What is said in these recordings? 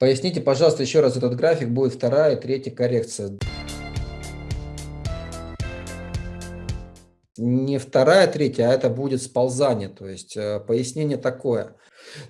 Поясните, пожалуйста, еще раз этот график, будет вторая, третья коррекция. Не вторая, третья, а это будет сползание, то есть э, пояснение такое –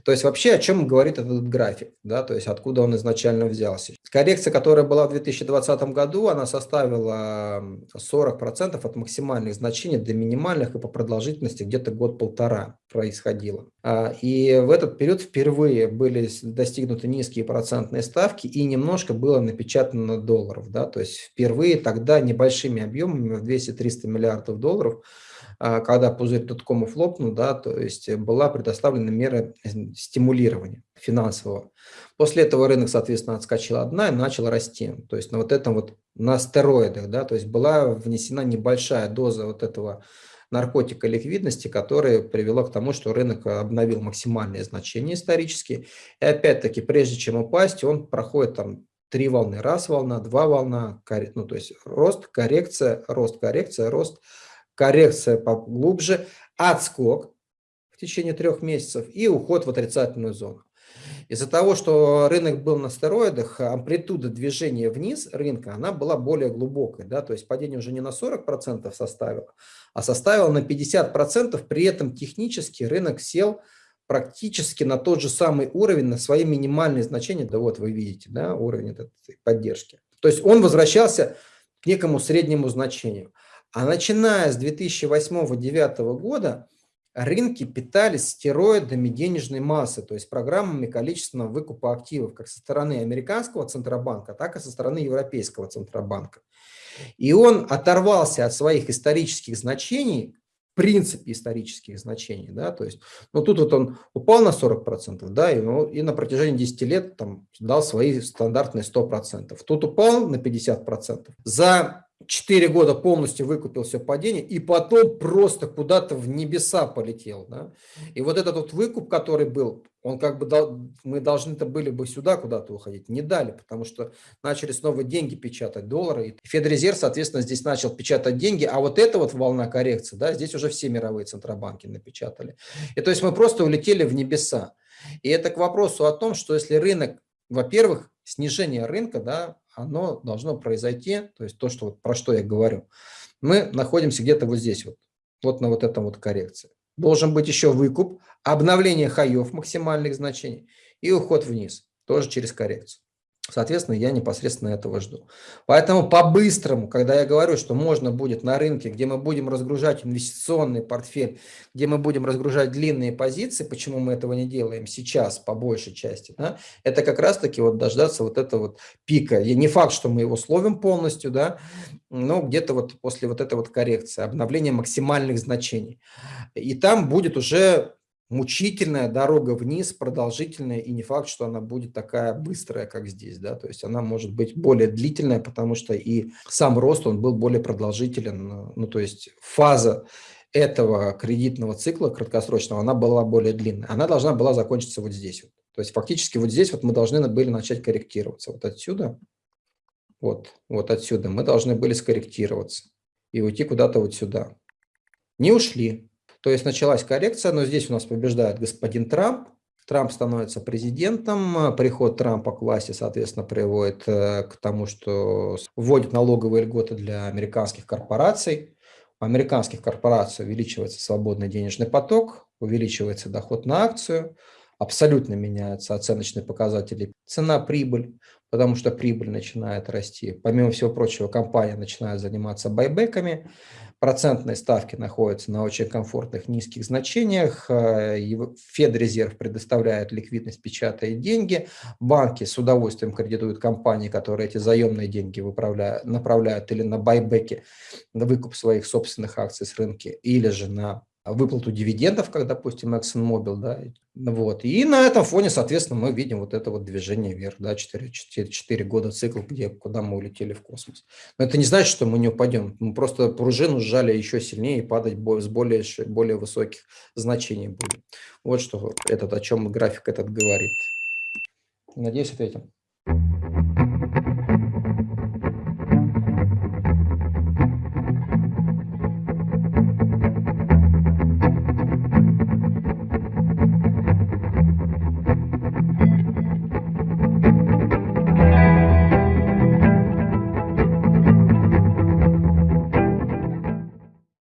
то есть вообще о чем говорит этот график, да, то есть откуда он изначально взялся. Коррекция, которая была в 2020 году, она составила 40% от максимальных значений до минимальных и по продолжительности где-то год-полтора происходило. А, и в этот период впервые были достигнуты низкие процентные ставки и немножко было напечатано долларов, да, то есть впервые тогда небольшими объемами в 200-300 миллиардов долларов когда пузырь доткомов лопнул, да, то есть была предоставлена мера стимулирования финансового. После этого рынок, соответственно, отскочил одна и начал расти. То есть на вот этом вот, на стероидах, да, то есть была внесена небольшая доза вот этого наркотика ликвидности, которая привела к тому, что рынок обновил максимальные значения исторические. И опять-таки, прежде чем упасть, он проходит там три волны. Раз волна, два волна, ну то есть рост, коррекция, рост, коррекция, рост, коррекция поглубже, отскок в течение трех месяцев и уход в отрицательную зону. Из-за того, что рынок был на стероидах, амплитуда движения вниз рынка, она была более глубокой. Да? То есть падение уже не на 40% составило, а составило на 50%. При этом технически рынок сел практически на тот же самый уровень, на свои минимальные значения. Да вот вы видите, да, уровень этой поддержки. То есть он возвращался к некому среднему значению. А начиная с 2008-2009 года рынки питались стероидами денежной массы, то есть программами количественного выкупа активов как со стороны американского Центробанка, так и со стороны Европейского Центробанка. И он оторвался от своих исторических значений, в принципе исторических значений, да, то есть, ну тут вот он упал на 40%, да, и, ну, и на протяжении 10 лет там дал свои стандартные 100%. Тут упал на 50%. За 4 года полностью выкупил все падение, и потом просто куда-то в небеса полетел. Да? И вот этот вот выкуп, который был, он как бы, дал, мы должны-то были бы сюда куда-то уходить, не дали, потому что начали снова деньги печатать, доллары. И Федрезерв, соответственно, здесь начал печатать деньги, а вот эта вот волна коррекции, да, здесь уже все мировые центробанки напечатали. И то есть мы просто улетели в небеса. И это к вопросу о том, что если рынок, во-первых, снижение рынка, да, оно должно произойти, то есть то, что, про что я говорю. Мы находимся где-то вот здесь, вот, вот на вот этом вот коррекции. Должен быть еще выкуп, обновление хаев максимальных значений и уход вниз, тоже через коррекцию. Соответственно, я непосредственно этого жду. Поэтому по-быстрому, когда я говорю, что можно будет на рынке, где мы будем разгружать инвестиционный портфель, где мы будем разгружать длинные позиции, почему мы этого не делаем сейчас по большей части, да, это как раз-таки вот дождаться вот этого вот пика. И не факт, что мы его словим полностью, да, но где-то вот после вот этой вот коррекции, обновления максимальных значений. И там будет уже мучительная дорога вниз, продолжительная, и не факт, что она будет такая быстрая, как здесь, да, то есть она может быть более длительная, потому что и сам рост, он был более продолжителен, ну, то есть фаза этого кредитного цикла краткосрочного, она была более длинная, она должна была закончиться вот здесь вот. То есть фактически вот здесь вот мы должны были начать корректироваться, вот отсюда, вот, вот отсюда мы должны были скорректироваться и уйти куда-то вот сюда. Не ушли, то есть началась коррекция, но здесь у нас побеждает господин Трамп. Трамп становится президентом, приход Трампа к власти, соответственно, приводит э, к тому, что вводит налоговые льготы для американских корпораций. У американских корпораций увеличивается свободный денежный поток, увеличивается доход на акцию, абсолютно меняются оценочные показатели, цена-прибыль, потому что прибыль начинает расти. Помимо всего прочего, компания начинает заниматься байбеками, процентные ставки находятся на очень комфортных низких значениях, э, Федрезерв предоставляет ликвидность, печатает деньги, банки с удовольствием кредитуют компании, которые эти заемные деньги направляют или на байбеки, на выкуп своих собственных акций с рынка, или же на выплату дивидендов, как, допустим, ExxonMobil, да, вот. И на этом фоне, соответственно, мы видим вот это вот движение вверх, да, 4, 4, 4 года цикл, где, куда мы улетели в космос. Но это не значит, что мы не упадем. Мы просто пружину сжали еще сильнее и падать с более, более высоких значений будем. Вот что этот, о чем график этот говорит. Надеюсь, ответил.